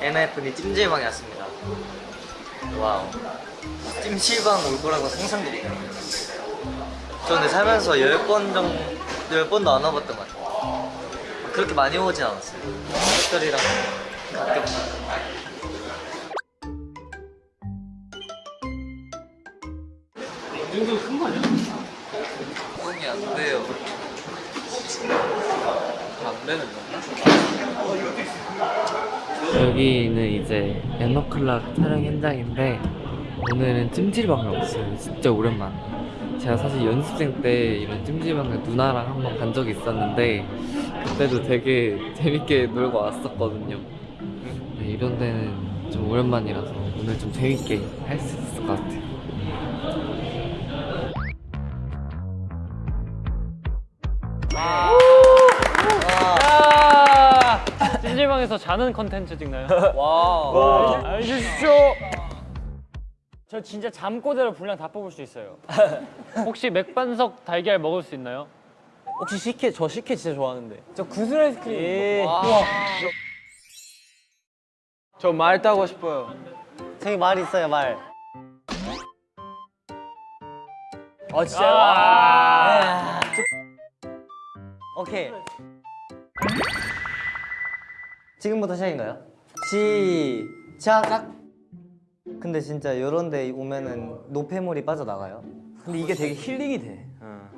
NFD 찜질방에 왔습니다. 와우. 찜질방 올 거라고 상상도 못해요. 저는 살면서 10번 정도, 10번도 안 와봤던 것 같아요. 그렇게 많이 오진 않았어요. 가족들이랑 가끔. 이 정도 큰거 아니야? 형이 안 돼요. 안 되는 거 여기는 이제 에너클락 촬영 현장인데 오늘은 찜질방을 왔어요. 진짜 오랜만 제가 사실 연습생 때 이런 찜질방을 누나랑 한번 간 적이 있었는데 그때도 되게 재밌게 놀고 왔었거든요. 네, 이런 데는 좀 오랜만이라서 오늘 좀 재밌게 할 수 있을 것 같아요 찜질방에서 자는 컨텐츠 찍나요? 와. 알려주십시오. 저 진짜 잠꼬대로 분량 다 뽑을 수 있어요. 혹시 맥반석 달걀 먹을 수 있나요? 혹시 식혜 저 식혜 진짜 좋아하는데 저 구슬 아이스크림. 저말 따고 싶어요 저기 말 있어요, 말. 아 진짜요? 아. 오케이. 지금부터 시작인가요? 시작. 근데 진짜 이런 데 오면은 노폐물이 빠져나가요. 근데 이게 되게 힐링이 돼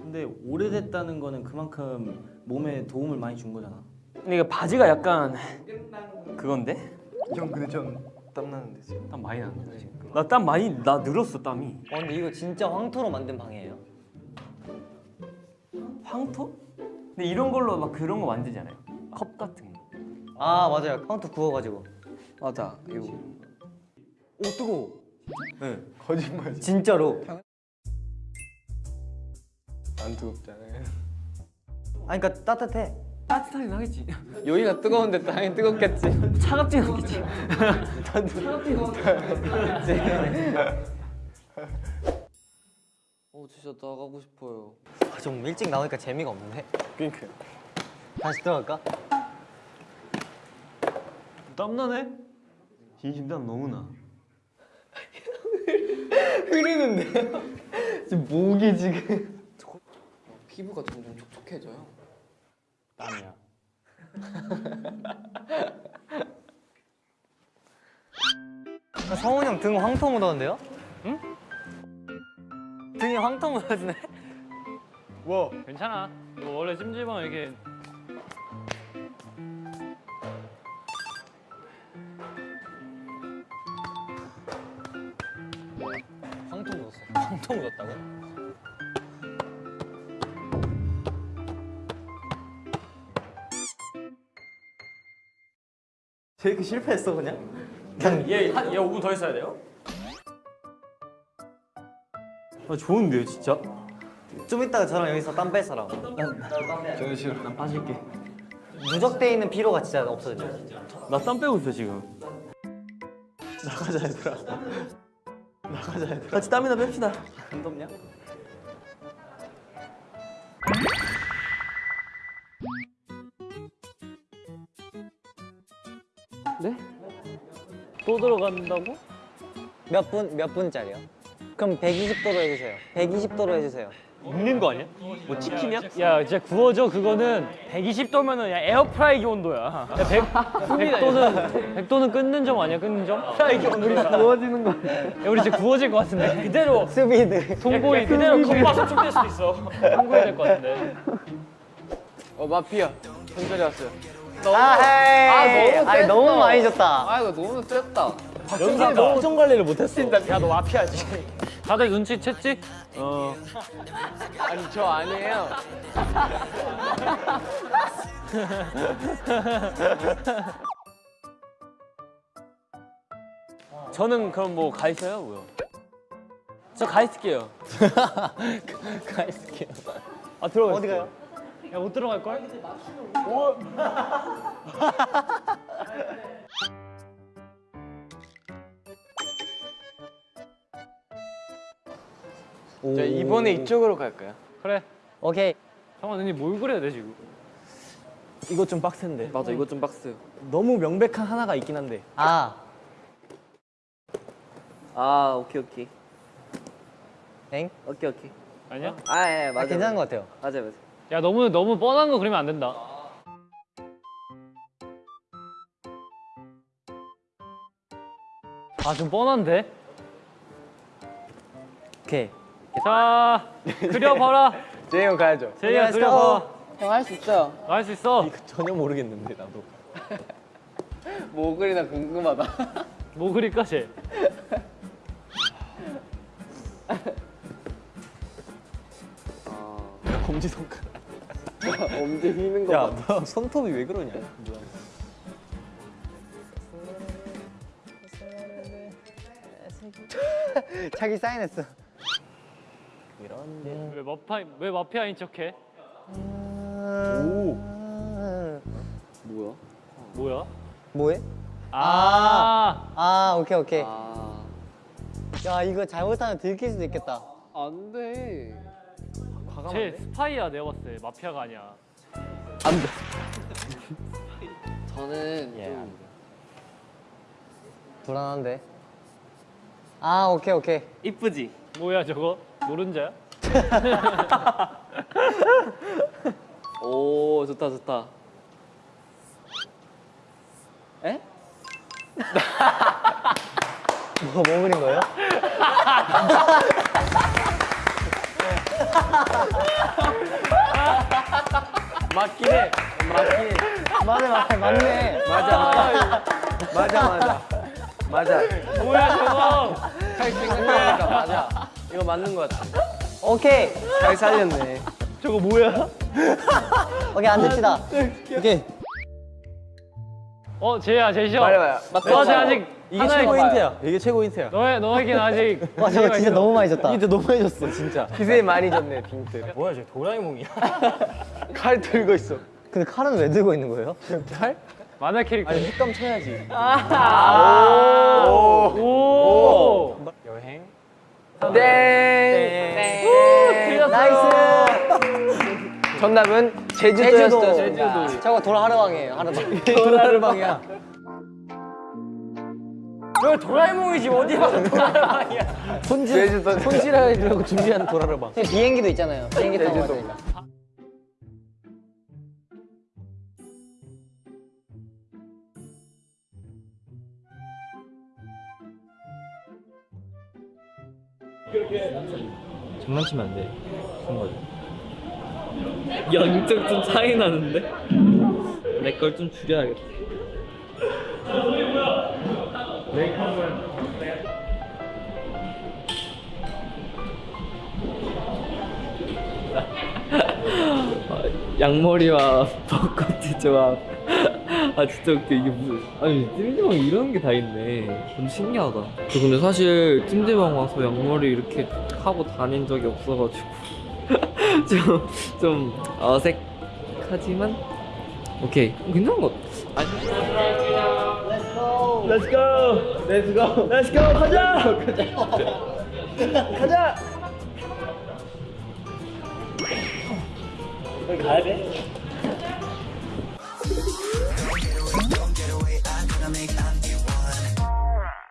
근데 오래됐다는 거는 그만큼 몸에 도움을 많이 준 거잖아. 근데 이거 바지가 약간 그건데? 형 근데 좀 땀나는데 지금 땀 많이 나는데 지금 나 땀 많이 나 늘었어 땀이 어, 근데 이거 진짜 황토로 만든 방이에요. 황토? 근데 이런 걸로 막 그런 거 만들잖아요 컵 같은 거 아, 맞아요. 황토 구워가지고. 맞아 이거 오 뜨거워 거짓말 진짜로. 안 뜨겁잖아요 아니, 그니까 따뜻해. 따뜻하긴 하겠지 여기가 뜨거운데 당연히 뜨겁겠지 차갑진 않겠지 어 진짜 나가고 싶어요 아, 좀 일찍 나오니까 재미가 없네. 그니까요 다시 들어갈까? 땀나네? 진심 땀 너무 나 피부가 점점 촉촉해져요 땀이야. 아, 성훈이 형 등 황토 묻었는데요? 응? 등이 황토 묻었네? 괜찮아. 뭐 원래 찜질방 이렇게 황토 묻었다고? 제이크 실패했어 그냥? 얘, 한, 얘 5분 더 있어야 돼요? 아 좋은데요 진짜? 좀 이따가 저랑 여기서 땀뺄 사람. 저는 싫어 난 빠질게 누적돼 있는 피로가 진짜 없어져. 나 땀 빼고 있어 지금 나가자 얘들아 나가자 얘들아 같이 땀이나 뺍시다 안 덥냐? 또 들어간다고? 몇 분, 몇 분짜리요? 그럼 120도로 해주세요. 120도로 해주세요. 익는 거 아니야? 뭐 치킨이야? 야, 진짜 구워져 그거는 120도면은 야 에어프라이기 온도야. 야, 100, 100도는 100도는 끊는 점 아니야? 끊는 점? 프라이기 우리 구워지는 거. 야, 우리 진짜 구워질 것 같은데. 그대로 스비드. 통보이 그대로 겉바 속촉될 수도 있어. 통보해야 될것 같은데. 어 마피아 현철이 왔어요 아, 헤이. 너무 아니, 너무. 많이 줬다. 아 이거 너무 셌다 영상 표정 관리를 못했어 야, 너 마피아지. 다들 눈치 챘지? 어 아니 저 아니에요 저는 그럼 뭐 가 있어요? 뭐요? 저 가 있을게요 가 있을게요 아 들어가 어디 가요? 야, 못 들어갈 걸? 자 이번에 이쪽으로 갈까요? 그래. 오케이. 잠깐만, 언니 뭘 그려야 돼 지금? 이것 좀 빡센데. 맞아 이거 좀 박스. 너무 명백한 하나가 있긴 한데. 아 아 오케이 오케이. 엥? 오케이 오케이. 아니야? 아 예, 맞아. 괜찮은 것 같아요 맞아 맞아. 야 너무 너무 뻔한 거 그리면 안 된다. 아 좀 뻔한데? 오케이. 자 그려봐라. 제이 형 가야죠. 제이야 그려봐. 형할 수 있어요. 할수 있어. 전혀 모르겠는데 나도. 뭐 그리나 궁금하다. 뭐 그릴까 쟤? 검지 손가락. 엄지 휘는 거. 야, 너 손톱이 왜 그러냐? 자기 사인했어 이런. 왜 마파 왜 마피아인 척해? 오. 뭐야? 뭐야? 뭐해? 아, 아 오케이 오케이 아. 야 이거 잘못하면 들킬 수도 있겠다 안 돼. 쟤 스파이야 내가 봤을 때 마피아가 아니야. 저는 예. 좀 불안한데 아 오케이 오케이 이쁘지. 뭐야 저거? 노른자야? 오 좋다 좋다. 에? 뭐, 뭐 그린 거예요? 맞긴 해. 맞긴 해. 맞네 맞네 맞네 맞아 맞아. 맞아 맞아. 맞아. 뭐야 저거? 할 생각하니까 맞아. 이거 맞는 것 같아. 오케이 잘 살렸네. 저거 뭐야? 오케이 앉읍시다 오케이 어 쟤야 쟤셔. 말해봐요. 너쟤 아직 이게 최고. 힌트야. 이게 최고 힌트야. 너의 너에겐 아직 와 저거 진짜 너무 많이 줬다 힌트 너무 해줬어, 진짜. 기세 많이 줬네 빙트. 뭐야, 저 도라에몽이야? 칼 들고 있어. 근데 칼은 왜 들고 있는 거예요? 칼? 만화 캐릭터. 아니, 휘감 쳐야지. 오. 여행. 땡. 틀렸어. Nice 정답은 제주도 제주도였어요. 제주도. 저거 도라하르방이에요 하르방 도라르방이야. 저 도라에몽이지, 어디 봐, 도라르방이야. 손질, 제주도. 손질하려고 준비한 도라르방. 비행기도 있잖아요 비행기 타고 되니까 장난치면 안 돼. 그런 거죠. 영적 좀 차이 나는데? 내 걸 좀 줄여야겠다. 아, 양머리와 벚꽃의 조합. 아 진짜 웃겨 이게 무슨 아니 찜질방 이런 게 다 있네 좀 신기하다 저 근데 사실 찜질방 와서 양머리 이렇게 하고 다닌 적이 없어가지고 좀, 좀 어색하지만 오케이 괜찮은 것 같아 Let's go! Let's go! Let's go! 가자! 가자! 가자! 가야 돼? make up.